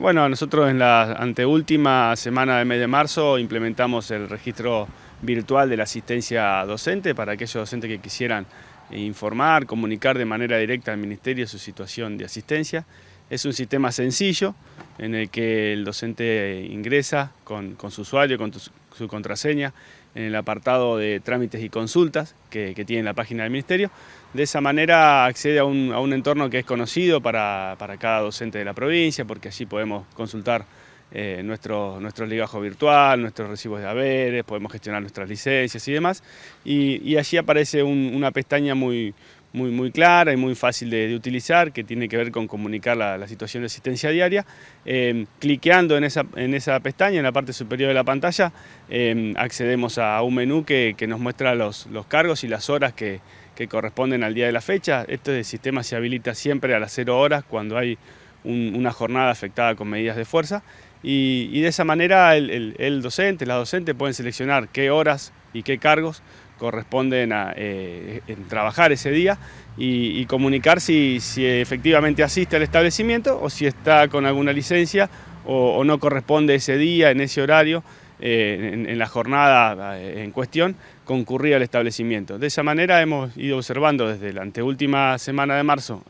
Bueno, nosotros en la anteúltima semana del mes de marzo implementamos el registro virtual de la asistencia docente para aquellos docentes que quisieran informar, comunicar de manera directa al Ministerio su situación de asistencia. Es un sistema sencillo en el que el docente ingresa con, su usuario, con su contraseña, en el apartado de trámites y consultas que, tiene la página del Ministerio. De esa manera accede a un, entorno que es conocido para, cada docente de la provincia, porque allí podemos consultar eh, nuestro, nuestro ligajo virtual, nuestros recibos de haberes, podemos gestionar nuestras licencias y demás. Y, allí aparece una pestaña muy, muy, muy clara y muy fácil de, utilizar, que tiene que ver con comunicar la, situación de asistencia diaria. Eh, cliqueando en esa, en esa pestaña, en la parte superior de la pantalla, eh, accedemos a un menú que, nos muestra los, los, cargos y las horas que, corresponden al día de la fecha. Este sistema se habilita siempre a las 0 horas cuando hay una jornada afectada con medidas de fuerza. Y, de esa manera el, el docente, la docente pueden seleccionar qué horas y qué cargos corresponden a eh, trabajar ese día y, comunicar si, efectivamente asiste al establecimiento o si está con alguna licencia o, no corresponde ese día, en ese horario, eh, en, la jornada eh, en cuestión, concurrir al establecimiento. De esa manera hemos ido observando desde la anteúltima semana de marzo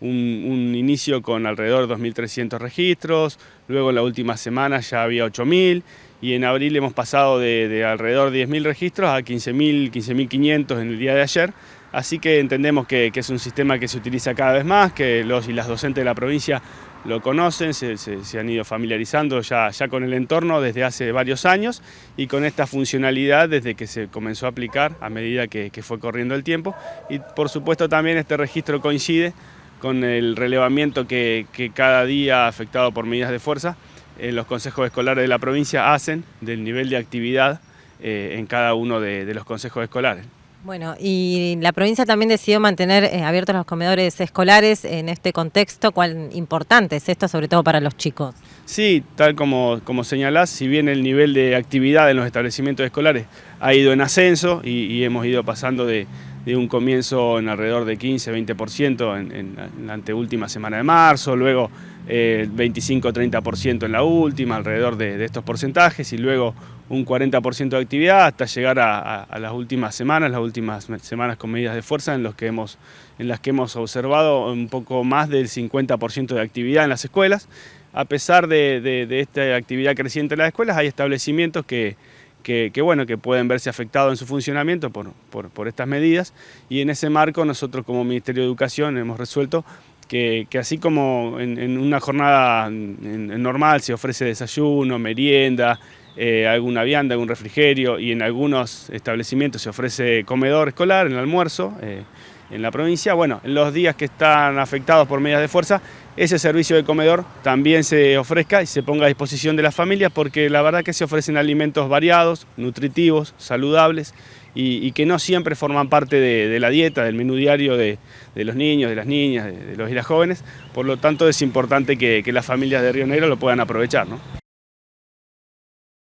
un, inicio con alrededor de 2.300 registros, luego en la última semana ya había 8.000 y en abril hemos pasado de, alrededor de 10.000 registros a 15.000, 15.500 en el día de ayer. Así que entendemos que, es un sistema que se utiliza cada vez más, que los y las docentes de la provincia lo conocen, se, han ido familiarizando ya, ya, con el entorno desde hace varios años y con esta funcionalidad desde que se comenzó a aplicar a medida que, fue corriendo el tiempo. Y por supuesto también este registro coincide con el relevamiento que, que cada día afectado por medidas de fuerza eh, los consejos escolares de la provincia hacen del nivel de actividad eh, en cada uno de, los consejos escolares. Bueno, y la provincia también decidió mantener eh, abiertos los comedores escolares en este contexto. ¿Cuán importante es esto, sobre todo para los chicos? Sí, tal como, como señalás, si bien el nivel de actividad en los establecimientos escolares ha ido en ascenso y hemos ido pasando de, de un comienzo en alrededor de 15-20% en, en, la anteúltima semana de marzo, luego 25-30% eh, en la última, alrededor de, estos porcentajes, y luego un 40% de actividad hasta llegar a, las últimas semanas, las últimas semanas con medidas de fuerza en, los que hemos, en las que hemos observado un poco más del 50% de actividad en las escuelas. A pesar de, de esta actividad creciente en las escuelas, hay establecimientos que que, bueno, que pueden verse afectados en su funcionamiento por, por, estas medidas. Y en ese marco nosotros como Ministerio de Educación hemos resuelto que, así como en, una jornada normal se ofrece desayuno, merienda, eh, alguna vianda, algún refrigerio y en algunos establecimientos se ofrece comedor escolar, en el almuerzo, eh, en la provincia. Bueno, en los días que están afectados por medidas de fuerza, ese servicio de comedor también se ofrezca y se ponga a disposición de las familias porque la verdad que se ofrecen alimentos variados, nutritivos, saludables y, que no siempre forman parte de, la dieta, del menú diario de, los niños, de las niñas, de, los y las jóvenes. Por lo tanto es importante que, las familias de Río Negro lo puedan aprovechar. ¿no?